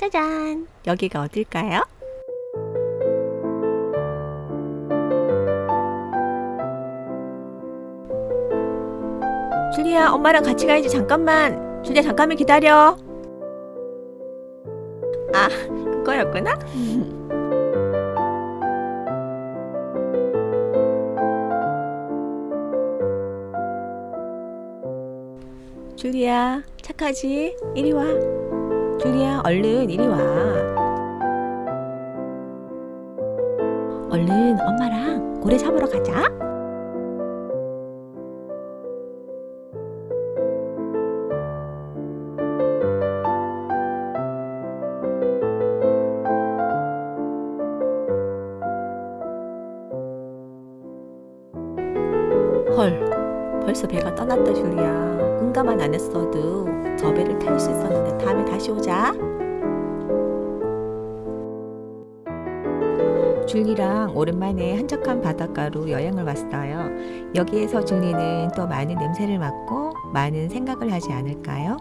짜잔! 여기가 어딜까요? 줄리야, 엄마랑 같이 가야지. 잠깐만. 줄리야, 잠깐만 기다려. 아, 그거였구나? 줄리야, 착하지? 이리 와. 줄리야, 얼른 이리 와. 얼른 엄마랑 고래 잡으러 가자. 헐, 벌써 배가 떠났다, 줄리야. 응가만 안 했어도 저 배를 탈 수 있었는데 다음에 다시 오자. 줄리랑 오랜만에 한적한 바닷가로 여행을 왔어요. 여기에서 줄리는 또 많은 냄새를 맡고 많은 생각을 하지 않을까요?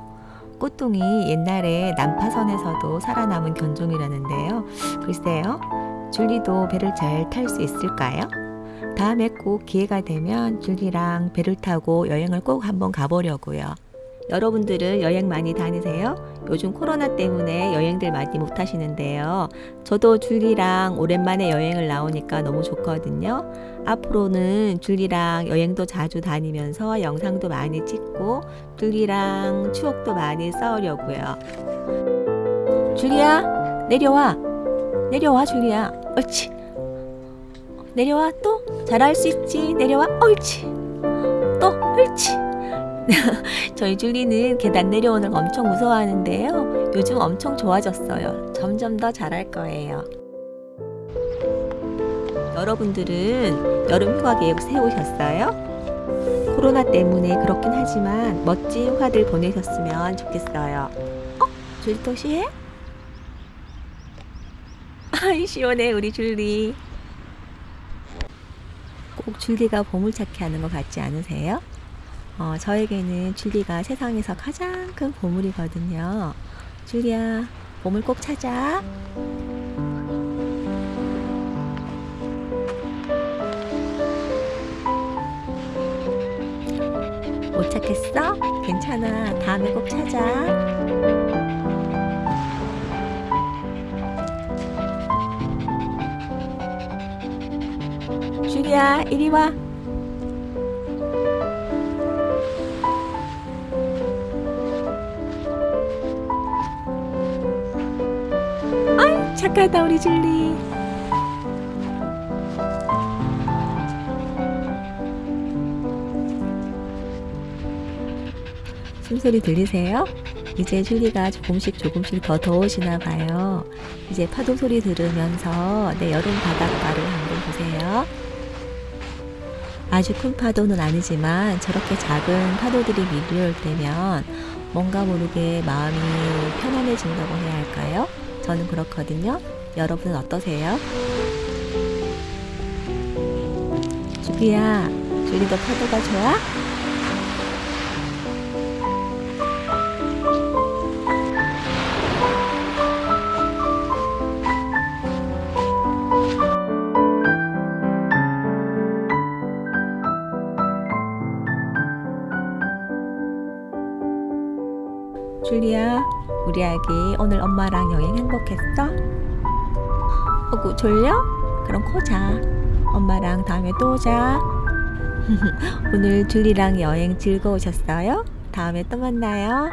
꽃동이 옛날에 난파선에서도 살아남은 견종이라는데요. 글쎄요, 줄리도 배를 잘 탈 수 있을까요? 다음에 꼭 기회가 되면 줄리랑 배를 타고 여행을 꼭 한번 가보려고요. 여러분들은 여행 많이 다니세요? 요즘 코로나 때문에 여행들 많이 못 하시는데요. 저도 줄리랑 오랜만에 여행을 나오니까 너무 좋거든요. 앞으로는 줄리랑 여행도 자주 다니면서 영상도 많이 찍고 줄리랑 추억도 많이 쌓으려고요. 줄리야, 내려와. 내려와, 줄리야. 옳지. 내려와. 또 잘할 수 있지. 내려와. 옳지. 또 옳지. 저희 줄리는 계단 내려오는 거 엄청 무서워하는데요. 요즘 엄청 좋아졌어요. 점점 더 잘할 거예요. 여러분들은 여름 휴가 계획 세우셨어요? 코로나 때문에 그렇긴 하지만 멋진 휴가들 보내셨으면 좋겠어요. 어? 줄리 또 시해? 아이 시원해 우리 줄리 꼭 줄리가 보물 찾기 하는 것 같지 않으세요? 어, 저에게는 줄리가 세상에서 가장 큰 보물이거든요. 줄리야, 보물 꼭 찾아. 못 찾겠어? 괜찮아. 다음에 꼭 찾아. 줄리야, 이리 와. 착하다, 우리 줄리. 숨소리 들리세요? 이제 줄리가 조금씩 조금씩 더 더워지나 봐요. 이제 파도 소리 들으면서 내 여름 바닷가를 한번 보세요. 아주 큰 파도는 아니지만 저렇게 작은 파도들이 밀려올 때면 뭔가 모르게 마음이 편안해진다고 해야 할까요? 저는 그렇거든요. 여러분은 어떠세요? 주비야, 줄리도 파도가 좋아? 줄리야, 우리 아기 오늘 엄마랑 여행 행복했어? 어구 졸려? 그럼 코 자. 엄마랑 다음에 또 자. 오늘 줄리랑 여행 즐거우셨어요? 다음에 또 만나요.